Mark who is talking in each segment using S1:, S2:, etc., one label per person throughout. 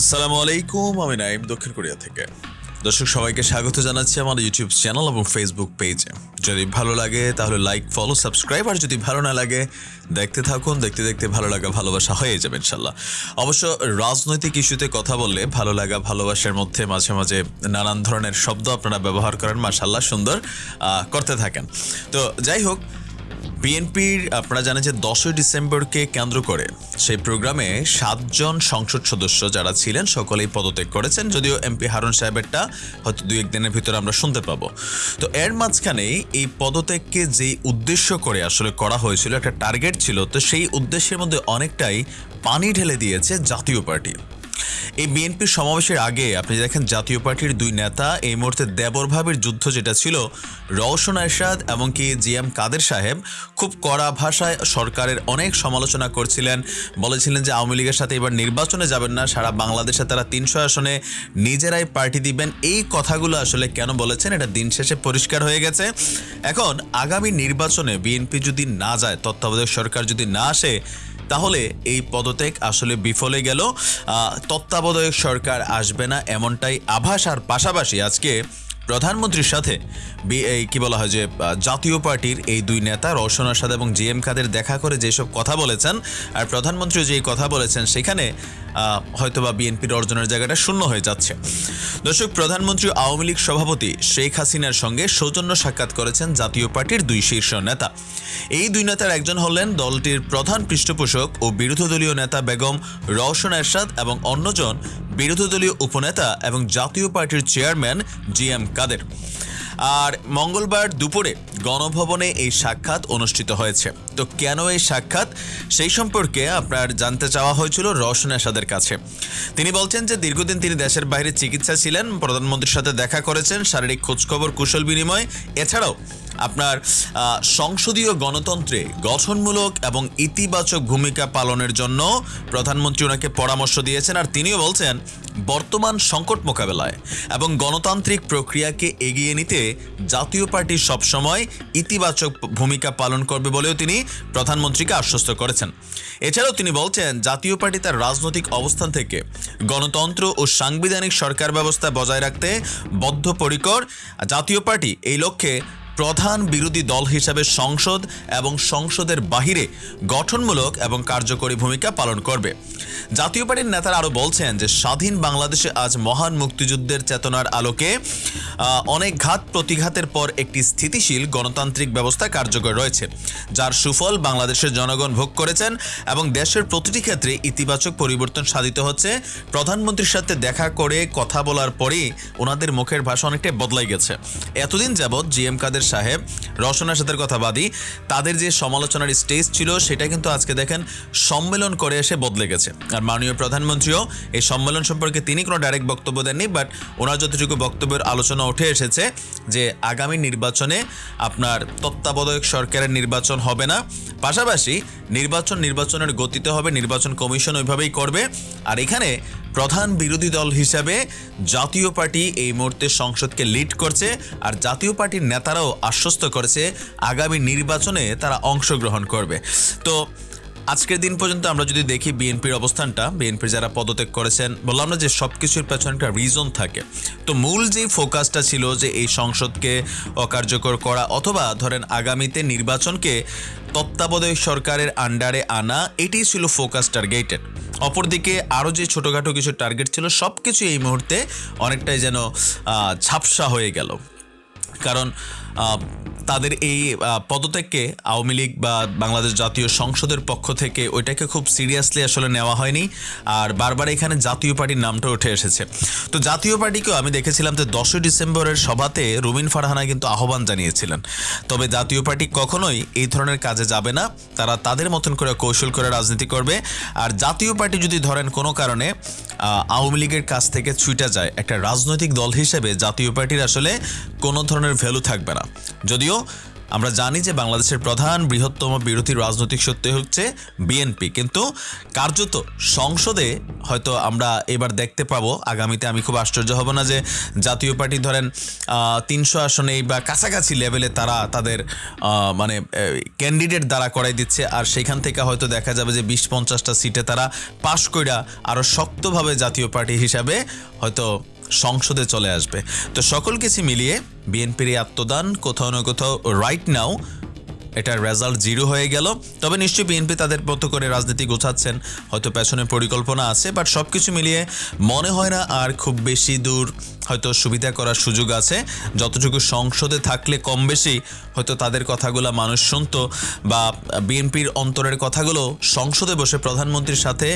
S1: আসসালামু আলাইকুম, আমি নাইম দক্ষিণ কোরিয়া থেকে। দর্শক, সবাইকে স্বাগত জানাচ্ছি আমার ইউটিউব চ্যানেল এবং ফেসবুক পেজে। যদি ভালো লাগে, তাহলে লাইক ফলো সাবস্ক্রাইব আর যদি ভালো না লাগে, দেখতে থাকুন, দেখতে দেখতে ভালো লাগা, ভালোবাসা হয়ে যাবে ইনশাল্লাহ। অবশ্য রাজনৈতিক ইস্যুতে কথা বললে ভালো লাগা, ভালোবাসার মধ্যে মাঝে মাঝে নানান ধরনের শব্দ আপনারা ব্যবহার করেন, মাশাল্লাহ সুন্দর করতে থাকেন। তো যাই হোক বিএনপির, আপনারা জানেন যে দশই ডিসেম্বরকে কেন্দ্র করে সেই প্রোগ্রামে সাতজন সংসদ সদস্য যারা ছিলেন সকলেই পদত্যাগ করেছেন, যদিও এমপি হারুন সাহেবেরটা হয়তো দুই একদিনের ভিতরে আমরা শুনতে পাবো। তো এর মাঝখানেই এই পদত্যাগকে যেই উদ্দেশ্য করে আসলে করা হয়েছিল, একটা টার্গেট ছিল, তো সেই উদ্দেশ্যের মধ্যে অনেকটাই পানি ঢেলে দিয়েছে জাতীয় পার্টি। এই বিএনপির সমাবেশের আগে আপনি দেখেন জাতীয় পার্টির দুই নেতা এই মুহূর্তে দেবর ভাবের যুদ্ধ যেটা ছিল, রওশন এরশাদ এবং কি জি এম কাদের সাহেব খুব কড়া ভাষায় সরকারের অনেক সমালোচনা করছিলেন। বলেছিলেন যে আওয়ামী লীগের সাথে এবার নির্বাচনে যাবেন না, সারা বাংলাদেশে তারা তিনশো আসনে নিজেরাই পার্টি দিবেন। এই কথাগুলো আসলে কেন বলেছেন? এটা দিন শেষে পরিষ্কার হয়ে গেছে। এখন আগামী নির্বাচনে বিএনপি যদি না যায়, তত্ত্বাবধায়ক সরকার যদি না আসে তাহলে এই পদত্যাগ আসলে বিফলে গেল। তত্ত্বাবধায়ক সরকার আসবে না এমনটাই আভাস আর পাশাপাশি আজকে প্রধানমন্ত্রীর সাথে কি বলা হয় যে জাতীয় পার্টির এই দুই নেতা রওশন আসাদ এবং জি এম কাদের দেখা করে যেসব কথা বলেছেন, আর প্রধানমন্ত্রী যে কথা বলেছেন, সেখানে হয়তোবা বিএনপির অর্জনের জায়গাটা শূন্য হয়ে যাচ্ছে। দর্শক, প্রধানমন্ত্রী আওয়ামী লীগ সভাপতি শেখ হাসিনার সঙ্গে সৌজন্য সাক্ষাৎ করেছেন জাতীয় পার্টির দুই শীর্ষ নেতা। এই দুই নেতার একজন হলেন দলটির প্রধান পৃষ্ঠপোষক ও বিরোধী দলীয় নেতা বেগম রওশন এরশাদ এবং অন্যজন বিরোধী দলীয় উপনেতা এবং জাতীয় পার্টির চেয়ারম্যান জি এম কাদের আর মঙ্গলবার দুপুরে গণভবনে এই সাক্ষাৎ অনুষ্ঠিত হয়েছে। তো কেন এই সাক্ষাৎ? সেই সম্পর্কে আপনার জানতে চাওয়া হয়েছিল রওশন আসাদের কাছে। তিনি বলছেন যে, দীর্ঘদিন তিনি দেশের বাইরে চিকিৎসা ছিলেন, প্রধানমন্ত্রীর সাথে দেখা করেছেন, শারীরিক খোঁজখবর, কুশল বিনিময়। এছাড়াও আপনার সংসদীয় গণতন্ত্রে গঠনমূলক এবং ইতিবাচক ভূমিকা পালনের জন্য প্রধানমন্ত্রী ওনাকে পরামর্শ দিয়েছেন আর তিনিও বলছেন, বর্তমান সংকট মোকাবেলায় এবং গণতান্ত্রিক প্রক্রিয়াকে এগিয়ে নিতে জাতীয় পার্টি সবসময় ইতিবাচক ভূমিকা পালন করবে বলেও তিনি প্রধানমন্ত্রীকে আশ্বস্ত করেছেন। এছাড়াও তিনি বলছেন, জাতীয় পার্টি তার রাজনৈতিক অবস্থান থেকে গণতন্ত্র ও সাংবিধানিক সরকার ব্যবস্থা বজায় রাখতে বদ্ধপরিকর। জাতীয় পার্টি এই লক্ষ্যে প্রধান বিরোধী দল হিসাবে সংসদ এবং সংসদের বাহিরে গঠনমূলক এবং কার্যকরী ভূমিকা পালন করবে। জাতীয় পার্টির নেতারা আরও বলছেন যে, স্বাধীন বাংলাদেশে আজ মহান মুক্তিযুদ্ধের চেতনার আলোকে অনেক ঘাত প্রতিঘাতের পর একটি স্থিতিশীল গণতান্ত্রিক ব্যবস্থা কার্যকর রয়েছে, যার সুফল বাংলাদেশের জনগণ ভোগ করেছেন এবং দেশের প্রতিটি ক্ষেত্রে ইতিবাচক পরিবর্তন সাধিত হচ্ছে। প্রধানমন্ত্রীর সাথে দেখা করে কথা বলার পরেই ওনাদের মুখের ভাষা অনেকটাই বদলাই গেছে। এতদিন যাবৎ জি এম কাদের সাহেব, রওশনের সাথে কথা বাদী তাদের যে সমালোচনার স্টেজ ছিল সেটা কিন্তু আজকে দেখেন সম্মেলন করে এসে বদলে গেছে। আর মাননীয় প্রধানমন্ত্রীও এই সম্মেলন সম্পর্কে তিনি কোনো ডাইরেক্ট বক্তব্য দেননি বাট ওনার যতটুকু বক্তব্যের আলোচনা উঠে এসেছে যে আগামী নির্বাচনে আপনার তত্ত্বাবধায়ক সরকারের নির্বাচন হবে না, পাশাপাশি নির্বাচন নির্বাচনের গতিতে হবে, নির্বাচন কমিশন ওইভাবেই করবে। আর এখানে প্রধান বিরোধী দল হিসাবে জাতীয় পার্টি এই মুহূর্তে সংসদকে লিড করছে আর জাতীয় পার্টির নেতারাও আশ্বস্ত করেছে আগামী নির্বাচনে তারা অংশগ্রহণ করবে। তো আজকের দিন পর্যন্ত আমরা যদি দেখি বিএনপির অবস্থানটা, বিএনপির যারা পদত্যাগ করেছেন, বললাম না যে সব কিছুর পেছনে একটা রিজন থাকে। তো মূল যে ফোকাসটা ছিল যে এই সংসদকে অকার্যকর করা অথবা ধরেন আগামীতে নির্বাচনকে তত্ত্বাবধায়ক সরকারের আন্ডারে আনা, এটাই ছিল ফোকাস টার্গেটেড অপরদিকে আরও যে ছোটোখাটো কিছু টার্গেট ছিল সব কিছু এই মুহূর্তে অনেকটাই যেন ঝাপসা হয়ে গেল। কারণ তাদের এই পদত্যাগকে আওয়ামী লীগ বা বাংলাদেশ জাতীয় সংসদের পক্ষ থেকে ওইটাকে খুব সিরিয়াসলি আসলে নেওয়া হয়নি। আর বারবার এখানে জাতীয় পার্টির নামটা উঠে এসেছে। তো জাতীয় পার্টিকেও আমি দেখেছিলাম যে দশই ডিসেম্বরের সভাতে রুমিন ফারহানা কিন্তু আহ্বান জানিয়েছিলেন। তবে জাতীয় পার্টি কখনোই এই ধরনের কাজে যাবে না। তারা তাদের মতন করে কৌশল করে রাজনীতি করবে। আর জাতীয় পার্টি যদি ধরেন কোনো কারণে আওয়ামী লীগের কাছ থেকে ছুটে যায়, একটা রাজনৈতিক দল হিসেবে জাতীয় পার্টির আসলে কোনো ধরনের ভ্যালু থাকবে না। যদিও আমরা জানি যে বাংলাদেশের প্রধান বৃহত্তম বিরোধী রাজনৈতিক সত্যি হচ্ছে বিএনপি। কিন্তু কার্যত সংসদে হয়তো আমরা এবার দেখতে পাবো, আগামীতে আমি খুব আশ্চর্য হব না যে জাতীয় পার্টি ধরেন তিনশো আসনেই বা কাছাকাছি লেভেলে তারা তাদের মানে ক্যান্ডিডেট দ্বারা করাই দিচ্ছে। আর সেখান থেকে হয়তো দেখা যাবে যে বিশ পঞ্চাশটা সিটে তারা পাশ কইরা আরও শক্তভাবে জাতীয় পার্টি হিসাবে হয়তো সংসদে চলে আসবে। তো সকল কিছু মিলিয়ে বিএনপির এই আত্মদান কোথাও না কোথাও রাইট নাও এটার রেজাল্ট জিরো হয়ে গেল। তবে নিশ্চয়ই বিএনপি তাদের মতো করে রাজনীতি গোছাচ্ছেন, হয়তো পেছনে পরিকল্পনা আছে বাট সব কিছু মিলিয়ে মনে হয় না আর খুব বেশি দূর হয়তো সুবিধা করার সুযোগ আছে। যতটুকু সংসদে থাকলে কম বেশি হয়তো তাদের কথাগুলো মানুষ শুনতো বা বিএনপির অন্তরের কথাগুলো সংসদে বসে প্রধানমন্ত্রীর সাথে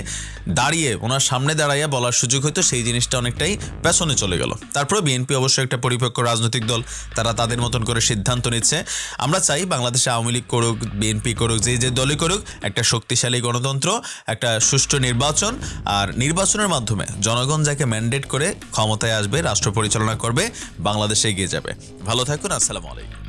S1: দাঁড়িয়ে ওনার সামনে দাঁড়াইয়া বলার সুযোগ হয়তো সেই জিনিসটা অনেকটাই পেছনে চলে গেল। তারপরে বিএনপি অবশ্যই একটা পরিপক্ক রাজনৈতিক দল, তারা তাদের মতন করে সিদ্ধান্ত নিচ্ছে। আমরা চাই বাংলাদেশে আওয়ামী লীগ করুক বিএনপি করুক, যে যে দলই করুক, একটা শক্তিশালী গণতন্ত্র, একটা সুষ্ঠু নির্বাচন, আর নির্বাচনের মাধ্যমে জনগণ যাকে ম্যান্ডেট করে ক্ষমতায় আসবে, রাষ্ট্র পরিচালনা করবে, বাংলাদেশে এগিয়ে যাবে। ভালো থাকুন, আসসালামু আলাইকুম।